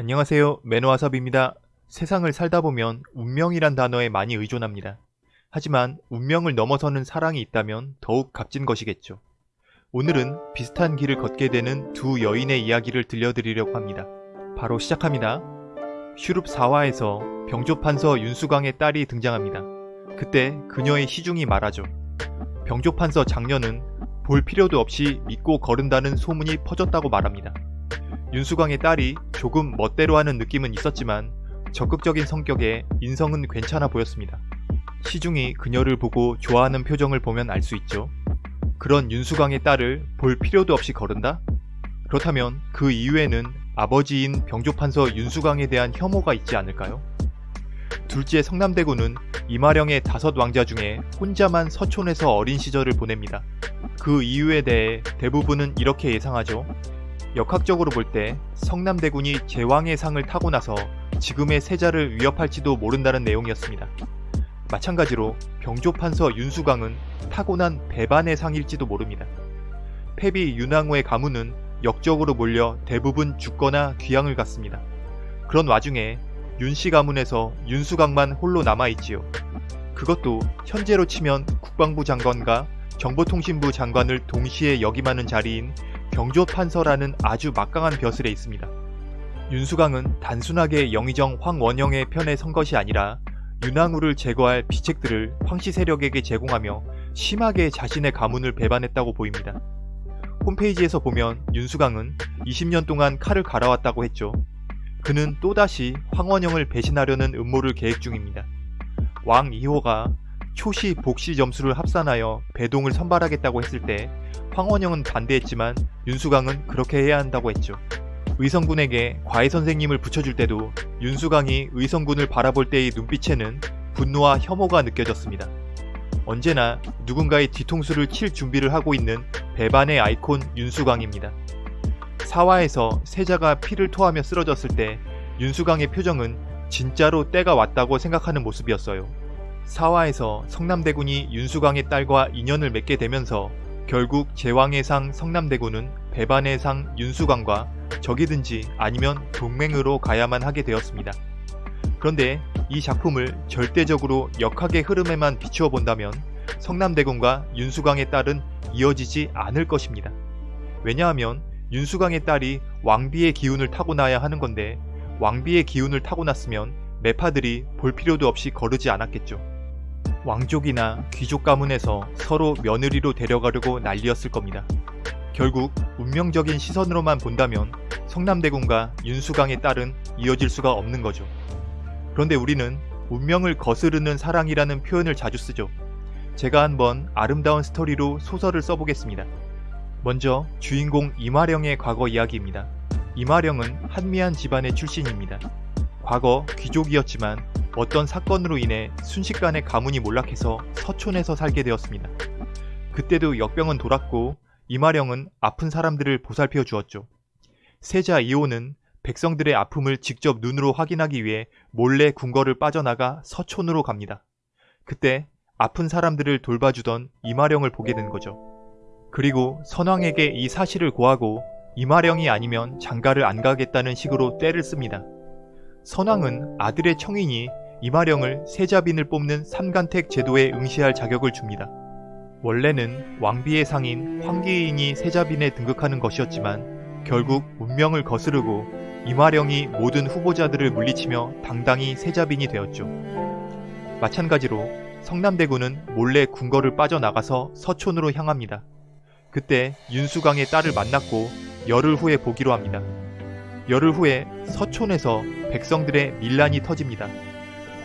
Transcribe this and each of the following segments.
안녕하세요. 매너와섭입니다. 세상을 살다 보면 운명이란 단어에 많이 의존합니다. 하지만 운명을 넘어서는 사랑이 있다면 더욱 값진 것이겠죠. 오늘은 비슷한 길을 걷게 되는 두 여인의 이야기를 들려드리려고 합니다. 바로 시작합니다. 슈룹 4화에서 병조판서 윤수광의 딸이 등장합니다. 그때 그녀의 시중이 말하죠. 병조판서 장녀는 볼 필요도 없이 믿고 거른다는 소문이 퍼졌다고 말합니다. 윤수광의 딸이 조금 멋대로 하는 느낌은 있었지만 적극적인 성격에 인성은 괜찮아 보였습니다. 시중이 그녀를 보고 좋아하는 표정을 보면 알 수 있죠. 그런 윤수광의 딸을 볼 필요도 없이 거른다? 그렇다면 그 이후에는 아버지인 병조판서 윤수광에 대한 혐오가 있지 않을까요? 둘째 성남대군은 이마령의 다섯 왕자 중에 혼자만 서촌에서 어린 시절을 보냅니다. 그 이유에 대해 대부분은 이렇게 예상하죠. 역학적으로 볼 때 성남대군이 제왕의 상을 타고 나서 지금의 세자를 위협할지도 모른다는 내용이었습니다. 마찬가지로 병조판서 윤수광은 타고난 배반의 상일지도 모릅니다. 패비 윤왕후의 가문은 역적으로 몰려 대부분 죽거나 귀향을 갔습니다. 그런 와중에 윤씨 가문에서 윤수광만 홀로 남아있지요. 그것도 현재로 치면 국방부 장관과 정보통신부 장관을 동시에 역임하는 자리인 병조판서라는 아주 막강한 벼슬에 있습니다. 윤수광은 단순하게 영의정 황원영의 편에 선 것이 아니라 윤왕후를 제거할 비책들을 황씨 세력에게 제공하며 심하게 자신의 가문을 배반했다고 보입니다. 홈페이지에서 보면 윤수광은 20년 동안 칼을 갈아왔다고 했죠. 그는 또다시 황원영을 배신하려는 음모를 계획 중입니다. 왕 2호가 초시 복시 점수를 합산하여 배동을 선발하겠다고 했을 때 황원영은 반대했지만 윤수광은 그렇게 해야 한다고 했죠. 의성군에게 과외 선생님을 붙여줄 때도 윤수광이 의성군을 바라볼 때의 눈빛에는 분노와 혐오가 느껴졌습니다. 언제나 누군가의 뒤통수를 칠 준비를 하고 있는 배반의 아이콘 윤수광입니다. 사화에서 세자가 피를 토하며 쓰러졌을 때 윤수광의 표정은 진짜로 때가 왔다고 생각하는 모습이었어요. 사화에서 성남대군이 윤수광의 딸과 인연을 맺게 되면서 결국 제왕의 상 성남대군은 배반의 상 윤수광과 적이든지 아니면 동맹으로 가야만 하게 되었습니다. 그런데 이 작품을 절대적으로 역학의 흐름에만 비추어 본다면 성남대군과 윤수광의 딸은 이어지지 않을 것입니다. 왜냐하면 윤수광의 딸이 왕비의 기운을 타고나야 하는 건데 왕비의 기운을 타고났으면 매파들이 볼 필요도 없이 거르지 않았겠죠. 왕족이나 귀족 가문에서 서로 며느리로 데려가려고 난리였을 겁니다. 결국 운명적인 시선으로만 본다면 성남대군과 윤수광의 딸은 이어질 수가 없는 거죠. 그런데 우리는 운명을 거스르는 사랑이라는 표현을 자주 쓰죠. 제가 한번 아름다운 스토리로 소설을 써보겠습니다. 먼저 주인공 이마령의 과거 이야기입니다. 이마령은 한미한 집안의 출신입니다. 과거 귀족이었지만 어떤 사건으로 인해 순식간에 가문이 몰락해서 서촌에서 살게 되었습니다. 그때도 역병은 돌았고 이마령은 아픈 사람들을 보살펴 주었죠. 세자 이호는 백성들의 아픔을 직접 눈으로 확인하기 위해 몰래 궁궐을 빠져나가 서촌으로 갑니다. 그때 아픈 사람들을 돌봐주던 이마령을 보게 된 거죠. 그리고 선왕에게 이 사실을 고하고 이마령이 아니면 장가를 안 가겠다는 식으로 때를 씁니다. 선왕은 아들의 청인이 이마령을 세자빈을 뽑는 삼간택 제도에 응시할 자격을 줍니다. 원래는 왕비의 상인 황기인이 세자빈에 등극하는 것이었지만 결국 운명을 거스르고 이마령이 모든 후보자들을 물리치며 당당히 세자빈이 되었죠. 마찬가지로 성남대군은 몰래 궁궐을 빠져나가서 서촌으로 향합니다. 그때 윤수광의 딸을 만났고 열흘 후에 보기로 합니다. 열흘 후에 서촌에서 백성들의 밀란이 터집니다.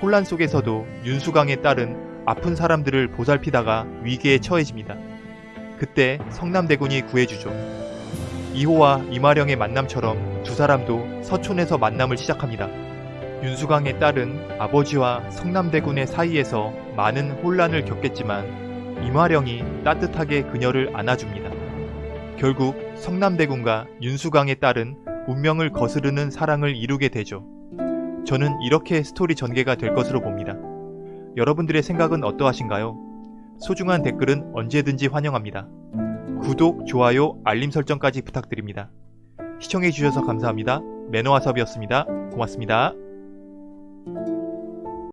혼란 속에서도 윤수광의 딸은 아픈 사람들을 보살피다가 위기에 처해집니다. 그때 성남대군이 구해주죠. 이호와 이마령의 만남처럼 두 사람도 서촌에서 만남을 시작합니다. 윤수광의 딸은 아버지와 성남대군의 사이에서 많은 혼란을 겪겠지만 이마령이 따뜻하게 그녀를 안아줍니다. 결국 성남대군과 윤수광의 딸은 운명을 거스르는 사랑을 이루게 되죠. 저는 이렇게 스토리 전개가 될 것으로 봅니다. 여러분들의 생각은 어떠하신가요? 소중한 댓글은 언제든지 환영합니다. 구독, 좋아요, 알림 설정까지 부탁드립니다. 시청해주셔서 감사합니다. 매너와섭이었습니다. 고맙습니다.